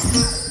Thanks.